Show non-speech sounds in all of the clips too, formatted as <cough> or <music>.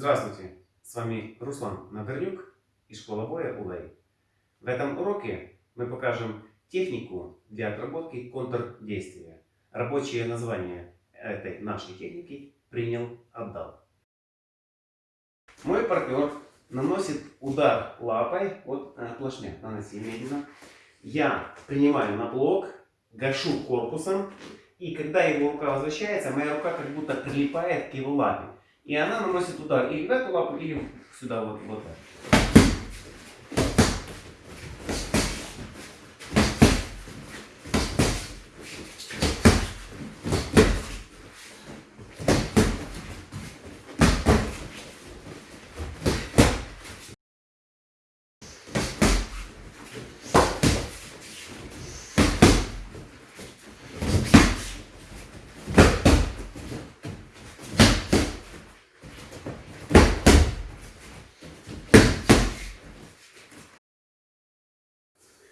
Здравствуйте, с вами Руслан Надорнюк и школа боя УЛАИ. В этом уроке мы покажем технику для отработки контрдействия. Рабочее название этой нашей техники принял, отдал. Мой партнер наносит удар лапой от э, плашмя. Наноси медленно. Я принимаю на блок, гашу корпусом. И когда его рука возвращается, моя рука как будто прилипает к его лапе. И она наносит удар или в эту лапу, или сюда вот, вот так.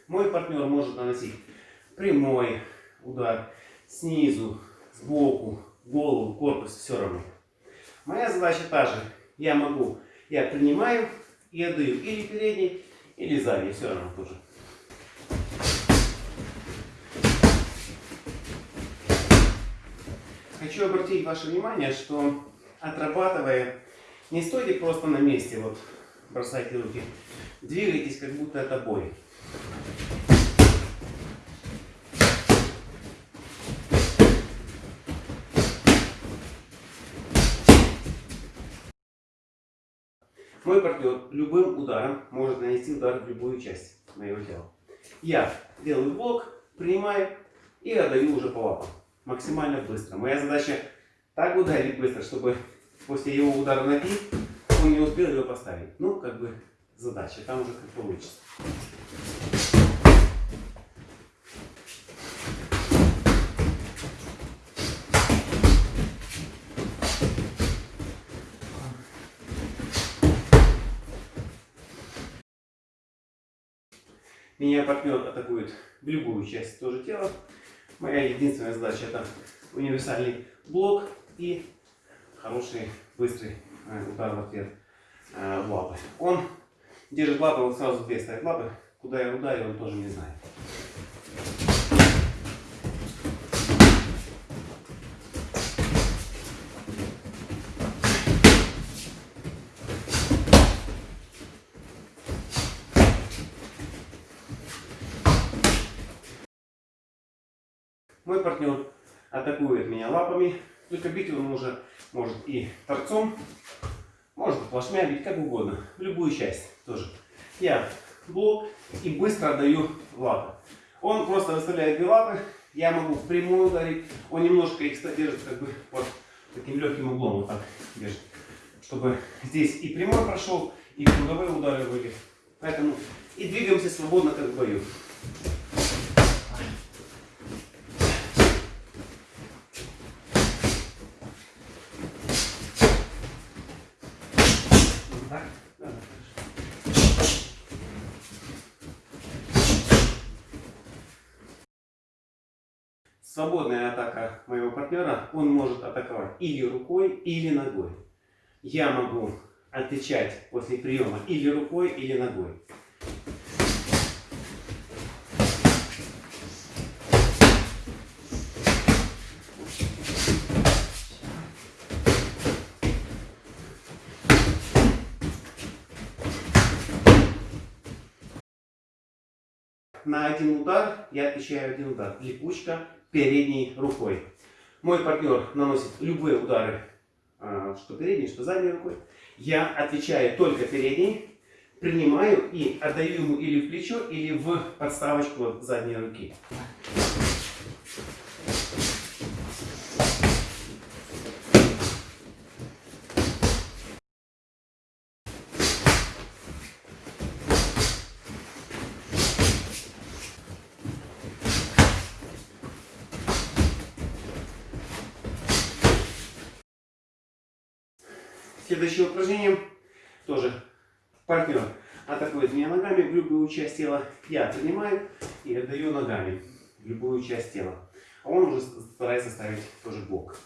Мой партнер может наносить прямой удар снизу, сбоку, голову, корпус, все равно. Моя задача та же. Я могу, я принимаю и отдаю или передний, или задний, все равно тоже. Хочу обратить ваше внимание, что отрабатывая, не стойте просто на месте, вот бросайте руки, двигайтесь, как будто это бой. Мой партнер любым ударом может нанести удар в любую часть моего тела. Я делаю блок, принимаю и отдаю уже по лапам. Максимально быстро. Моя задача так ударить быстро, чтобы после его удара пик он не успел его поставить. Ну, как бы задача. Там уже как получится. Меня партнер атакует в любую часть тоже тела. Моя единственная задача это универсальный блок и хороший быстрый э, удар в ответ э, в лапы. Он держит лапы, вот сразу две ставит лапы. Куда я ударю, он тоже не знает. Мой партнер атакует меня лапами. Только бить он уже может и торцом, может плашмя бить, как угодно. В любую часть тоже. Я блок и быстро отдаю лапы. Он просто выставляет две лапы. Я могу прямую ударить. Он немножко их держит как бы под таким легким углом. Вот так держит. Чтобы здесь и прямой прошел, и круговые удары были. Поэтому и двигаемся свободно, как в бою. Свободная атака моего партнера, он может атаковать или рукой, или ногой. Я могу отвечать после приема или рукой, или ногой. на один удар я отвечаю один удар. Липучка передней рукой. Мой партнер наносит любые удары, а, что передней, что задней рукой. Я отвечаю только передней, принимаю и отдаю ему или в плечо, или в подставочку задней руки. Следующее упражнение тоже партнер атакует меня ногами любую часть тела. Я принимаю и отдаю ногами любую часть тела. А он уже старается ставить тоже блок.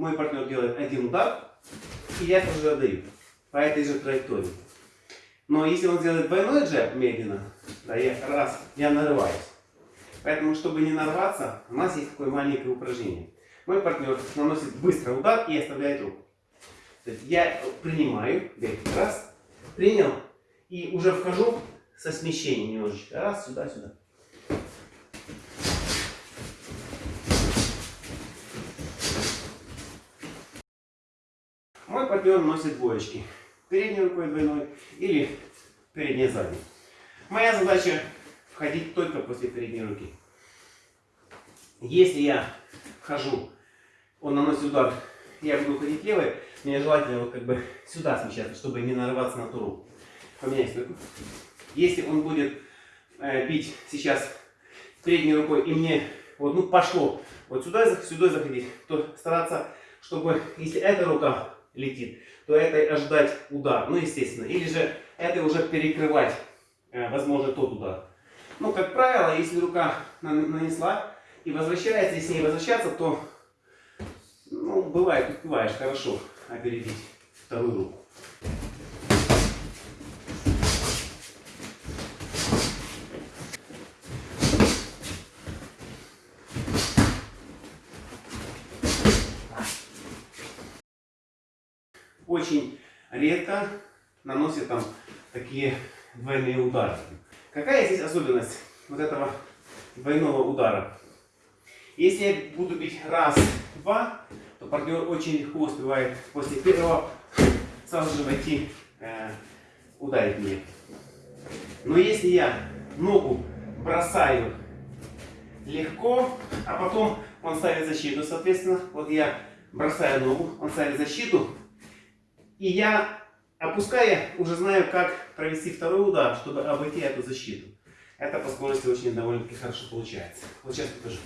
Мой партнер делает один удар, и я тоже отдаю по этой же траектории. Но если он сделает двойной джеб медленно, да, я, раз, я нарываюсь. Поэтому, чтобы не нарваться, у нас есть такое маленькое упражнение. Мой партнер наносит быстро удар и оставляет руку. Я принимаю, раз, принял, и уже вхожу со смещением немножечко. Раз, сюда, сюда. Мой партнер носит двоечки. Передней рукой двойной или передней задней. Моя задача входить только после передней руки. Если я вхожу, он наносит удар, я буду ходить левой, мне желательно вот как бы сюда смещаться, чтобы не нарываться на ту руку. Поменяй стойку. Если он будет э, бить сейчас передней рукой и мне вот ну пошло вот сюда, сюда заходить, то стараться, чтобы если эта рука летит, то этой ожидать удар, ну естественно, или же этой уже перекрывать, э, возможно, тот удар. Ну, как правило, если рука нанесла и возвращается, если не возвращаться, то, ну, бывает, успеваешь хорошо опередить вторую руку. Очень редко наносит там такие двойные удары. Какая здесь особенность вот этого двойного удара? Если я буду бить раз, два, то партнер очень легко успевает после первого сразу же войти, э, ударить мне. Но если я ногу бросаю легко, а потом он ставит защиту, соответственно, вот я бросаю ногу, он ставит защиту, и я, опуская, уже знаю, как провести второй удар, чтобы обойти эту защиту. Это по скорости очень довольно-таки хорошо получается. Вот сейчас покажу.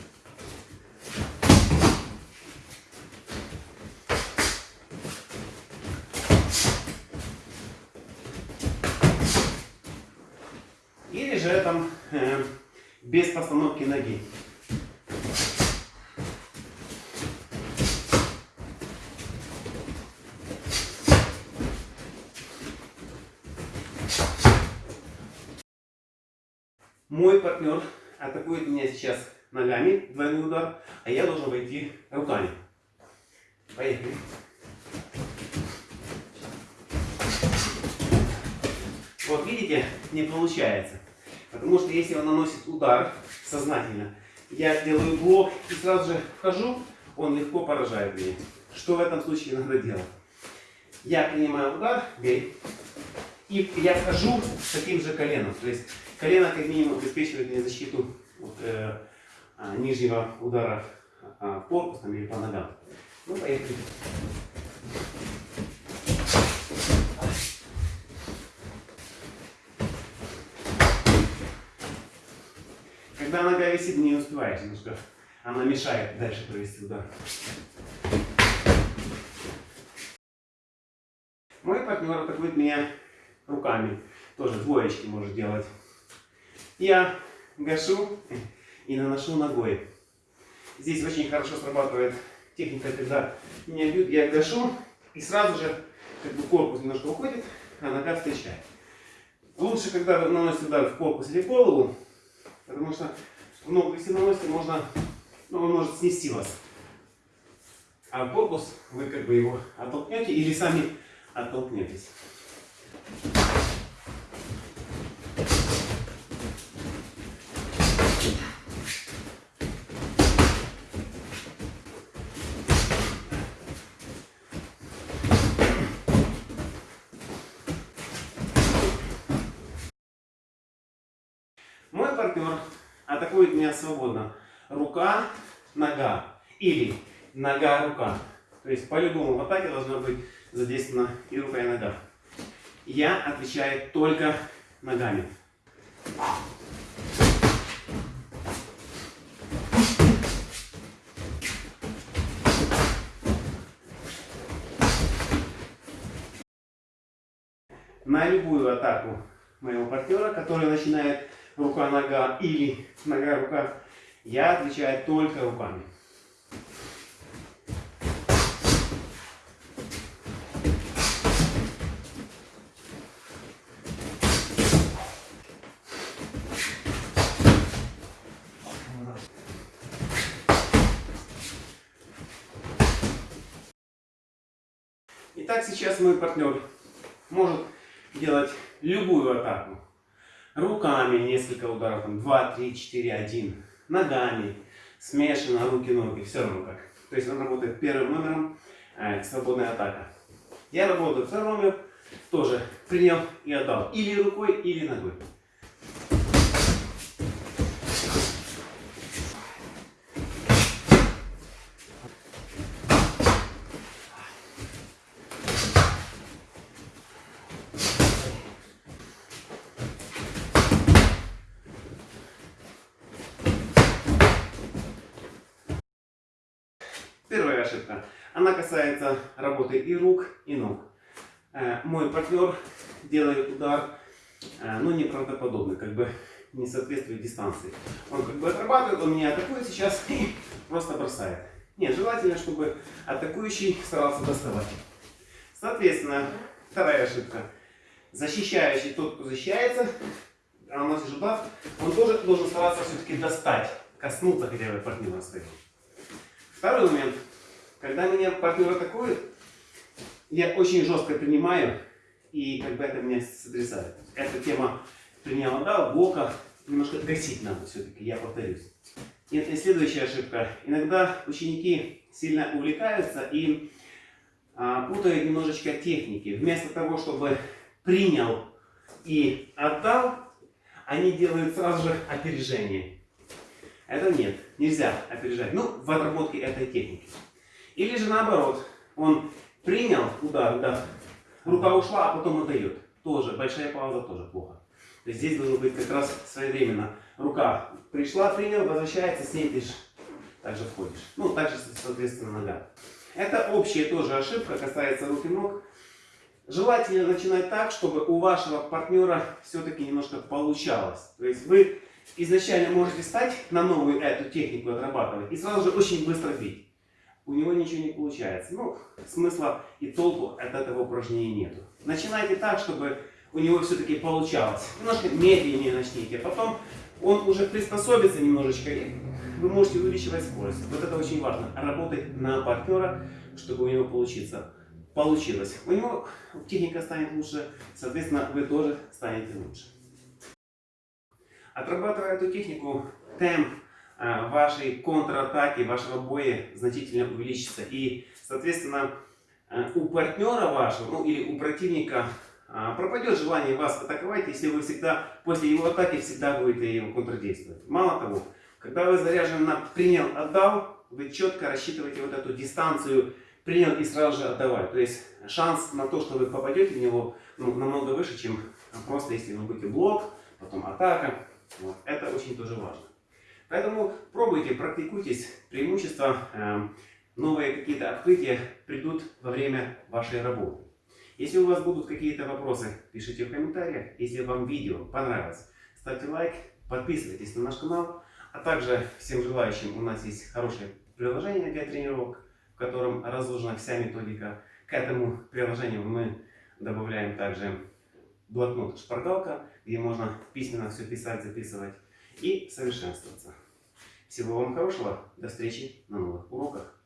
Или же там э, без постановки ноги. Мой партнер атакует меня сейчас ногами, двойной удар, а я должен войти руками. Поехали. Вот видите, не получается. Потому что если он наносит удар сознательно, я делаю блок и сразу же вхожу, он легко поражает меня. Что в этом случае надо делать? Я принимаю удар, бей, и я вхожу с таким же коленом. То есть Колено как минимум обеспечивает мне защиту от э, а, нижнего удара а, в корпус там, или по ногам. Ну, поехали. Когда нога висит, не успеваешь немножко. Она мешает дальше провести удар. Мой партнер атакует меня руками. Тоже двоечки может делать. Я гашу и наношу ногой. Здесь очень хорошо срабатывает техника, когда меня бьют, я гашу и сразу же как бы корпус немножко уходит, а нога встречает. Лучше, когда вы наносите удар в корпус или в голову, потому что в ногу, если наносите, можно, ну, он может снести вас. А корпус вы как бы его оттолкнете или сами оттолкнетесь. Мой партнер атакует меня свободно. Рука, нога. Или нога-рука. То есть по-любому в атаке должна быть задействована и рука, и нога. Я отвечаю только ногами. На любую атаку моего партнера, который начинает рука-нога или нога-рука, я отвечаю только руками. Итак, сейчас мой партнер может делать любую атаку. Руками несколько ударов, там 2, 3, 4, 1. Ногами, смешано, руки-ноги, все равно как. То есть он работает первым номером, э, свободная атака. Я работаю второй номер, тоже принял и отдал. Или рукой, или ногой. Первая ошибка. Она касается работы и рук, и ног. Э, Мой партнер делает удар, э, ну, неправдоподобный, как бы не соответствует дистанции. Он как бы отрабатывает, он меня атакует сейчас <laughs> и просто бросает. Нет, желательно, чтобы атакующий старался доставать. Соответственно, вторая ошибка. Защищающий, тот, кто защищается, а наносишь удар, он тоже должен стараться все-таки достать, коснуться хотя бы партнера своего. Второй момент. Когда меня партнер атакует, я очень жестко принимаю, и как бы это меня сотрясает. Эта тема принял, да, блока немножко гасить надо все-таки, я повторюсь. И, и следующая ошибка. Иногда ученики сильно увлекаются и а, путают немножечко техники. Вместо того, чтобы принял и отдал, они делают сразу же опережение. Это нет, нельзя опережать. Ну, в отработке этой техники. Или же наоборот, он принял удар, да, рука ушла, а потом отдает. Тоже, большая пауза тоже плохо. То есть здесь должно быть как раз своевременно. Рука пришла, принял, возвращается, с также входишь. Ну, также, соответственно, нога. Это общая тоже ошибка, касается рук и ног. Желательно начинать так, чтобы у вашего партнера все-таки немножко получалось. То есть вы изначально можете стать на новую эту технику отрабатывать и сразу же очень быстро бить. У него ничего не получается. Ну, смысла и толку от этого упражнения нету. Начинайте так, чтобы у него все-таки получалось. Немножко медленнее начните. Потом он уже приспособится немножечко, и вы можете увеличивать скорость. Вот это очень важно. Работать на партнера, чтобы у него получиться. Получилось. У него техника станет лучше, соответственно, вы тоже станете лучше. Отрабатывая эту технику, темп э, вашей контратаки, вашего боя значительно увеличится. И, соответственно, э, у партнера вашего, ну или у противника э, пропадет желание вас атаковать, если вы всегда, после его атаки, всегда будете его контрдействовать. Мало того, когда вы заряжены на принял, отдал, вы четко рассчитываете вот эту дистанцию принял и сразу же отдавать. То есть шанс на то, что вы попадете в него, ну, намного выше, чем просто если вы будете блок, потом атака. Вот. Это очень тоже важно. Поэтому пробуйте, практикуйтесь. Преимущества, э, новые какие-то открытия придут во время вашей работы. Если у вас будут какие-то вопросы, пишите в комментариях. Если вам видео понравилось, ставьте лайк, подписывайтесь на наш канал. А также всем желающим у нас есть хорошее приложение для тренировок, в котором разложена вся методика. К этому приложению мы добавляем также блокнот шпаргалка, где можно письменно все писать, записывать и совершенствоваться. Всего вам хорошего, до встречи на новых уроках.